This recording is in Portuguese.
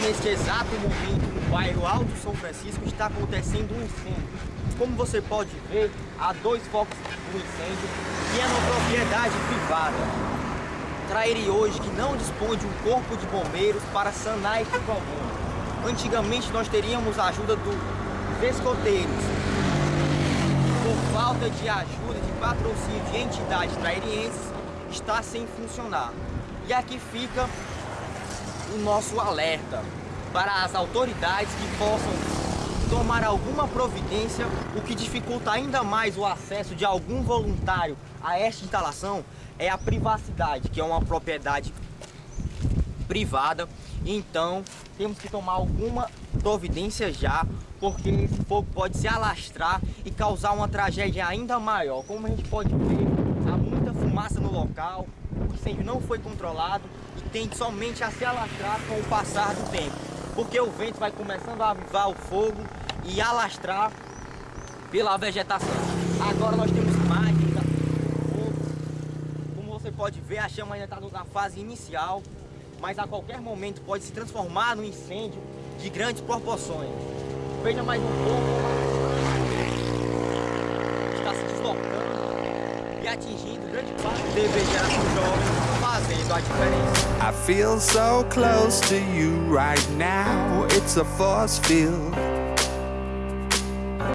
neste exato momento, no bairro Alto São Francisco, está acontecendo um incêndio. Como você pode ver, há dois focos do incêndio que é uma propriedade privada. Traire hoje que não dispõe de um corpo de bombeiros para sanar este problema. Antigamente nós teríamos a ajuda dos escoteiros. Por falta de ajuda, de patrocínio de entidades trairienses, está sem funcionar. E aqui fica o nosso alerta para as autoridades que possam tomar alguma providência, o que dificulta ainda mais o acesso de algum voluntário a esta instalação é a privacidade, que é uma propriedade privada. Então, temos que tomar alguma providência já, porque esse fogo pode se alastrar e causar uma tragédia ainda maior. Como a gente pode ver, fumaça no local, o incêndio não foi controlado e tende somente a se alastrar com o passar do tempo. Porque o vento vai começando a avivar o fogo e alastrar pela vegetação. Agora nós temos imagens. Como você pode ver, a chama ainda está na fase inicial, mas a qualquer momento pode se transformar num incêndio de grandes proporções. Veja mais um pouco. Atingindo grande parte fazendo a diferença. I feel so close to you right now. It's a force field.